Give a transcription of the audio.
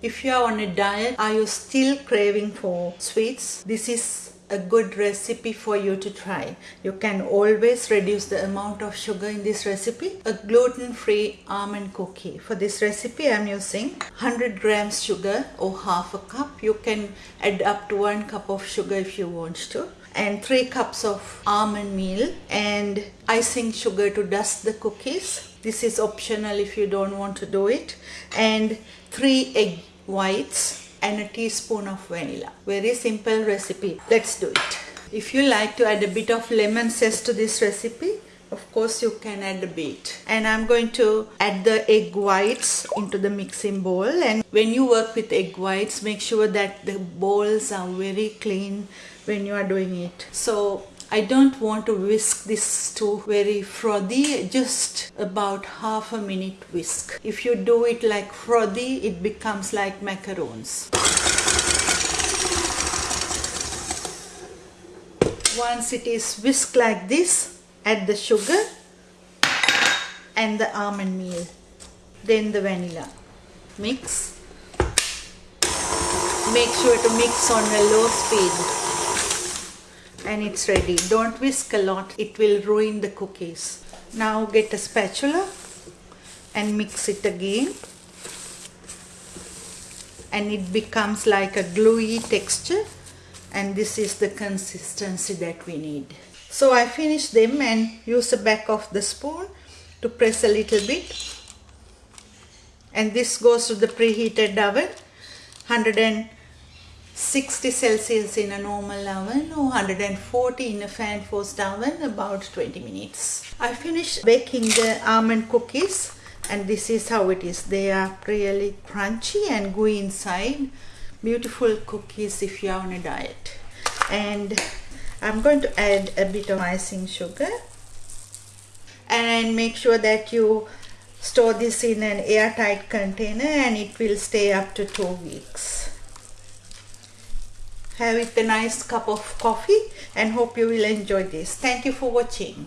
If you are on a diet, are you still craving for sweets? This is a good recipe for you to try. You can always reduce the amount of sugar in this recipe. A gluten-free almond cookie. For this recipe I'm using 100 grams sugar or half a cup. You can add up to one cup of sugar if you want to and 3 cups of almond meal and icing sugar to dust the cookies. This is optional if you don't want to do it and 3 egg whites and a teaspoon of vanilla. Very simple recipe. Let's do it. If you like to add a bit of lemon zest to this recipe, of course you can add a bit. And I'm going to add the egg whites into the mixing bowl and when you work with egg whites, make sure that the bowls are very clean when you are doing it. So I don't want to whisk this too very frothy, just about half a minute whisk. If you do it like frothy, it becomes like macaroons. Once it is whisked like this, add the sugar and the almond meal, then the vanilla. Mix. Make sure to mix on a low speed and it's ready. Don't whisk a lot, it will ruin the cookies. Now get a spatula and mix it again and it becomes like a gluey texture and this is the consistency that we need. So I finish them and use the back of the spoon to press a little bit and this goes to the preheated oven 160 Celsius in a normal oven or 140 in a fan forced oven about 20 minutes. I finished baking the almond cookies and this is how it is. They are really crunchy and gooey inside. Beautiful cookies if you are on a diet. And I'm going to add a bit of icing sugar and make sure that you store this in an airtight container and it will stay up to two weeks have it a nice cup of coffee and hope you will enjoy this. Thank you for watching.